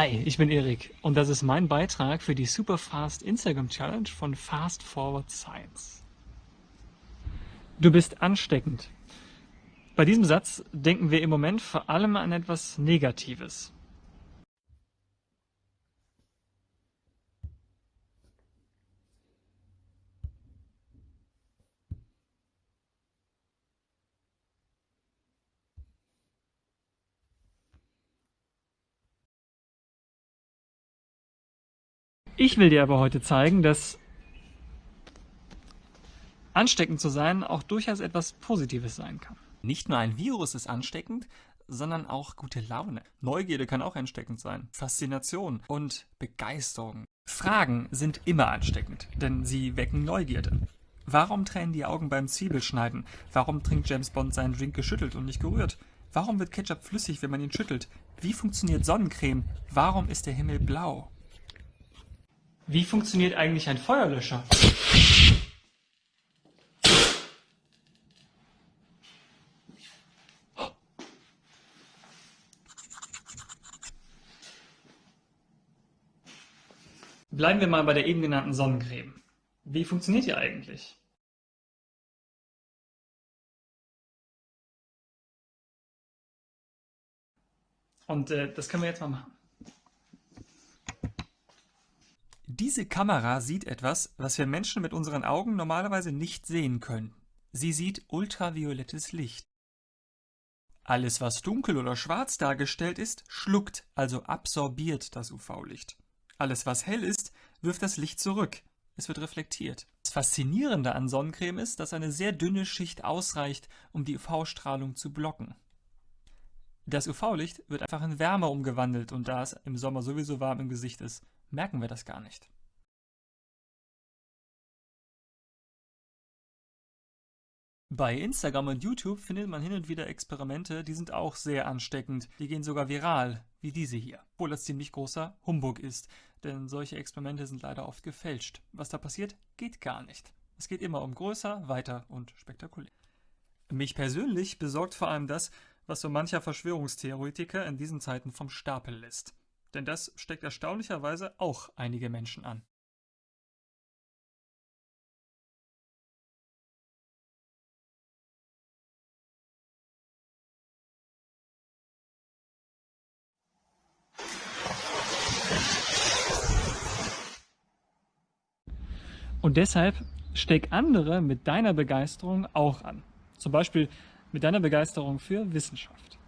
Hi, ich bin Erik und das ist mein Beitrag für die Superfast Instagram Challenge von Fast Forward Science. Du bist ansteckend. Bei diesem Satz denken wir im Moment vor allem an etwas Negatives. Ich will dir aber heute zeigen, dass ansteckend zu sein auch durchaus etwas Positives sein kann. Nicht nur ein Virus ist ansteckend, sondern auch gute Laune. Neugierde kann auch ansteckend sein. Faszination und Begeisterung. Fragen sind immer ansteckend, denn sie wecken Neugierde. Warum tränen die Augen beim Zwiebelschneiden? Warum trinkt James Bond seinen Drink geschüttelt und nicht gerührt? Warum wird Ketchup flüssig, wenn man ihn schüttelt? Wie funktioniert Sonnencreme? Warum ist der Himmel blau? Wie funktioniert eigentlich ein Feuerlöscher? Bleiben wir mal bei der eben genannten Sonnencreme. Wie funktioniert die eigentlich? Und äh, das können wir jetzt mal machen. Diese Kamera sieht etwas, was wir Menschen mit unseren Augen normalerweise nicht sehen können. Sie sieht ultraviolettes Licht. Alles, was dunkel oder schwarz dargestellt ist, schluckt, also absorbiert das UV-Licht. Alles, was hell ist, wirft das Licht zurück. Es wird reflektiert. Das Faszinierende an Sonnencreme ist, dass eine sehr dünne Schicht ausreicht, um die UV-Strahlung zu blocken. Das UV-Licht wird einfach in Wärme umgewandelt und da es im Sommer sowieso warm im Gesicht ist, merken wir das gar nicht. Bei Instagram und YouTube findet man hin und wieder Experimente, die sind auch sehr ansteckend. Die gehen sogar viral, wie diese hier. Obwohl das ziemlich großer Humbug ist, denn solche Experimente sind leider oft gefälscht. Was da passiert, geht gar nicht. Es geht immer um größer, weiter und spektakulär. Mich persönlich besorgt vor allem das, was so mancher Verschwörungstheoretiker in diesen Zeiten vom Stapel lässt. Denn das steckt erstaunlicherweise auch einige Menschen an. Und deshalb steck andere mit deiner Begeisterung auch an. Zum Beispiel mit deiner Begeisterung für Wissenschaft.